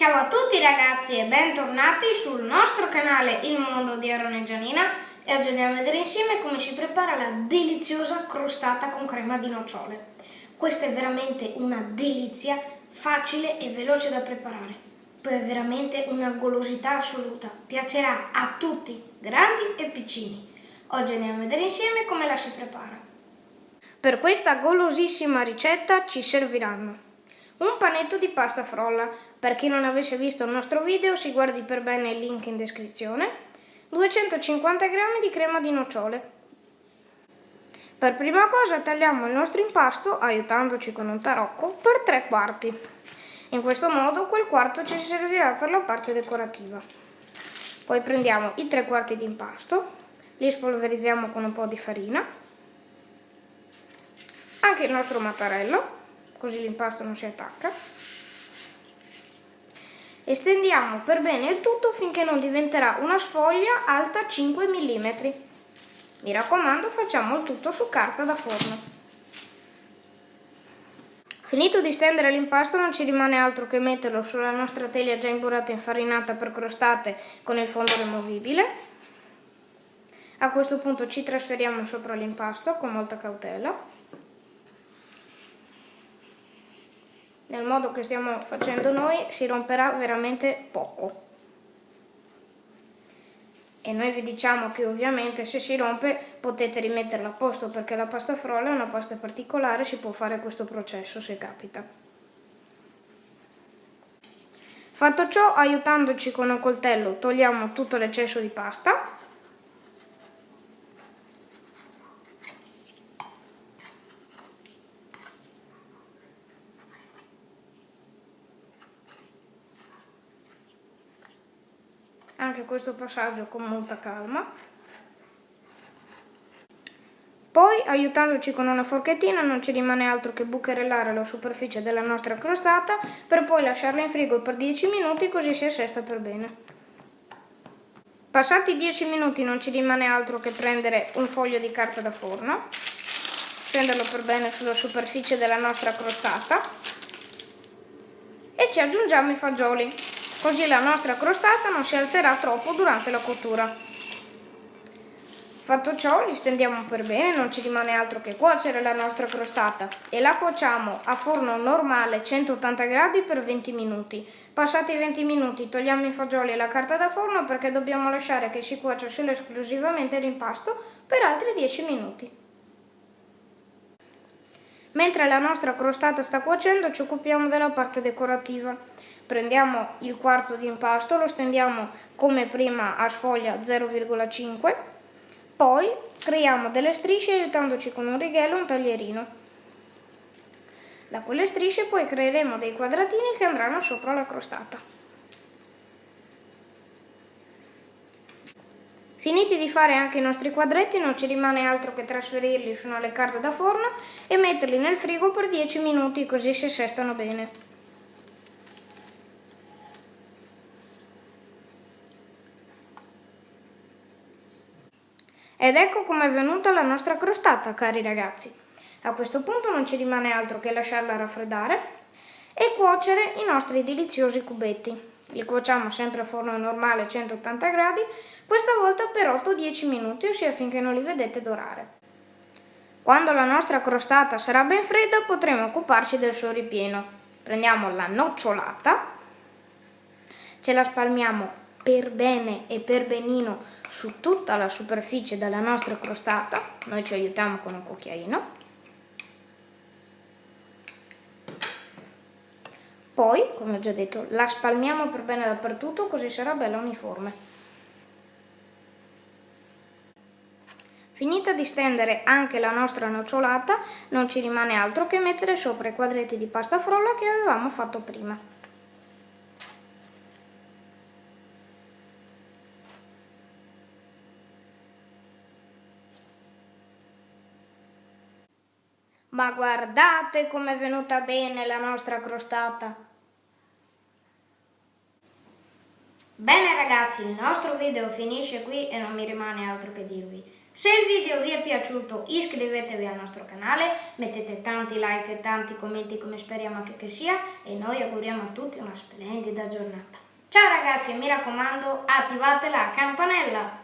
Ciao a tutti ragazzi e bentornati sul nostro canale Il Mondo di Aaron e Gianina e oggi andiamo a vedere insieme come si prepara la deliziosa crostata con crema di nocciole. Questa è veramente una delizia, facile e veloce da preparare. Poi è veramente una golosità assoluta, piacerà a tutti, grandi e piccini. Oggi andiamo a vedere insieme come la si prepara. Per questa golosissima ricetta ci serviranno un panetto di pasta frolla, per chi non avesse visto il nostro video si guardi per bene il link in descrizione, 250 g di crema di nocciole. Per prima cosa tagliamo il nostro impasto, aiutandoci con un tarocco, per tre quarti. In questo modo quel quarto ci servirà per la parte decorativa. Poi prendiamo i tre quarti di impasto, li spolverizziamo con un po' di farina, anche il nostro mattarello, così l'impasto non si attacca. Estendiamo per bene il tutto finché non diventerà una sfoglia alta 5 mm. Mi raccomando facciamo il tutto su carta da forno. Finito di stendere l'impasto non ci rimane altro che metterlo sulla nostra teglia già imburrata e infarinata per crostate con il fondo removibile. A questo punto ci trasferiamo sopra l'impasto con molta cautela. Nel modo che stiamo facendo noi si romperà veramente poco. E noi vi diciamo che ovviamente se si rompe potete rimetterla a posto perché la pasta frolla è una pasta particolare si può fare questo processo se capita. Fatto ciò aiutandoci con un coltello togliamo tutto l'eccesso di pasta anche questo passaggio con molta calma. Poi, aiutandoci con una forchettina, non ci rimane altro che bucherellare la superficie della nostra crostata per poi lasciarla in frigo per 10 minuti così si assesta per bene. Passati 10 minuti non ci rimane altro che prendere un foglio di carta da forno, stenderlo per bene sulla superficie della nostra crostata e ci aggiungiamo i fagioli così la nostra crostata non si alzerà troppo durante la cottura. Fatto ciò li stendiamo per bene, non ci rimane altro che cuocere la nostra crostata e la cuociamo a forno normale 180 gradi per 20 minuti. Passati i 20 minuti togliamo i fagioli e la carta da forno perché dobbiamo lasciare che si cuocia solo esclusivamente l'impasto per altri 10 minuti. Mentre la nostra crostata sta cuocendo ci occupiamo della parte decorativa prendiamo il quarto di impasto, lo stendiamo come prima a sfoglia 0,5, poi creiamo delle strisce aiutandoci con un righello e un taglierino. Da quelle strisce poi creeremo dei quadratini che andranno sopra la crostata. Finiti di fare anche i nostri quadretti non ci rimane altro che trasferirli su una leccarda da forno e metterli nel frigo per 10 minuti così si assestano bene. Ed ecco com'è venuta la nostra crostata, cari ragazzi. A questo punto non ci rimane altro che lasciarla raffreddare e cuocere i nostri deliziosi cubetti. Li cuociamo sempre a forno normale 180 gradi, questa volta per 8-10 minuti, ossia finché non li vedete dorare. Quando la nostra crostata sarà ben fredda potremo occuparci del suo ripieno. Prendiamo la nocciolata, ce la spalmiamo per bene e per benino su tutta la superficie della nostra crostata, noi ci aiutiamo con un cucchiaino, poi, come ho già detto, la spalmiamo per bene dappertutto così sarà bella uniforme. Finita di stendere anche la nostra nocciolata, non ci rimane altro che mettere sopra i quadretti di pasta frolla che avevamo fatto prima. Ma guardate com'è venuta bene la nostra crostata! Bene ragazzi, il nostro video finisce qui e non mi rimane altro che dirvi. Se il video vi è piaciuto iscrivetevi al nostro canale, mettete tanti like e tanti commenti come speriamo anche che sia e noi auguriamo a tutti una splendida giornata. Ciao ragazzi e mi raccomando attivate la campanella!